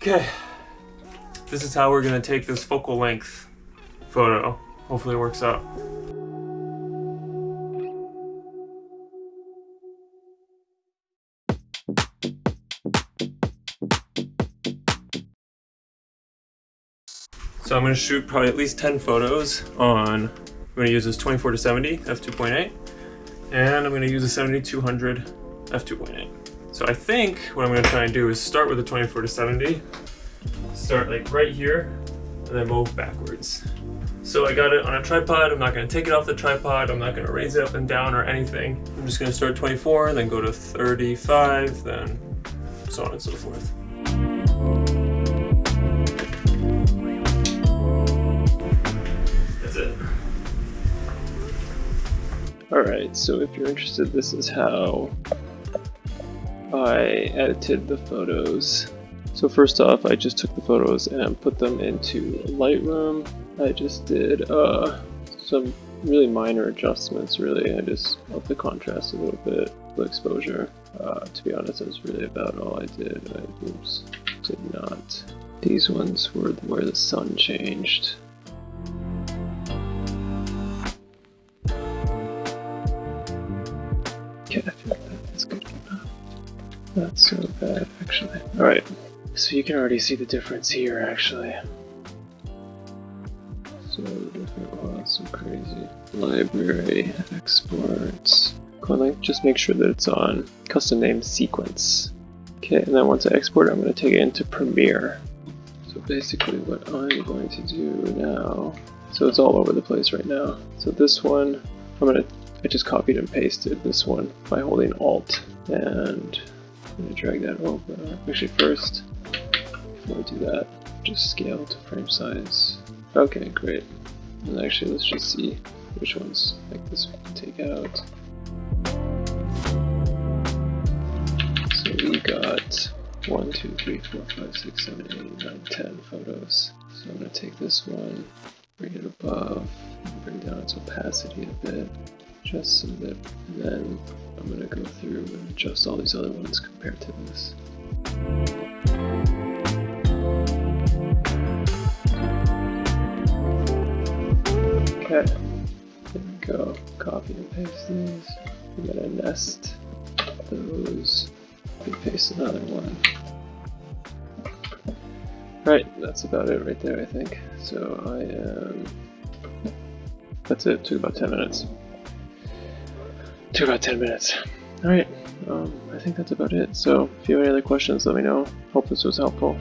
Okay, this is how we're gonna take this focal length photo. Hopefully it works out. So I'm gonna shoot probably at least 10 photos on, I'm gonna use this 24 to 70 f2.8, and I'm gonna use a 7200 f2.8. So I think what I'm gonna try and do is start with the 24 to 70, start like right here, and then move backwards. So I got it on a tripod, I'm not gonna take it off the tripod, I'm not gonna raise it up and down or anything. I'm just gonna start 24, then go to 35, then so on and so forth. That's it. Alright, so if you're interested, this is how I edited the photos. So first off, I just took the photos and put them into Lightroom. I just did uh, some really minor adjustments, really. I just upped the contrast a little bit, the exposure. Uh, to be honest, that's really about all I did. I oops, did not. These ones were where the sun changed. Okay, I feel Not so bad, actually. Alright, so you can already see the difference here, actually. So different, so crazy. Library, exports. Go on, just make sure that it's on custom name sequence. Okay, and then once I export I'm going to take it into Premiere. So basically what I'm going to do now, so it's all over the place right now. So this one, I'm going to I just copied and pasted this one by holding Alt and I'm going to drag that over. Uh, actually first, before I do that, just scale to frame size. Okay, great. And actually let's just see which ones like this we can take out. So we got 1, 2, 3, 4, 5, 6, 7, 8, 9, 10 photos. So I'm going to take this one, bring it above, bring down its opacity a bit just so that then I'm going to go through and adjust all these other ones compared to this. Okay, there we go. Copy and paste these. I'm going to nest those. Copy paste another one. Right, that's about it right there, I think. So I am. That's it, took about 10 minutes. About 10 minutes. Alright, um, I think that's about it. So, if you have any other questions, let me know. Hope this was helpful.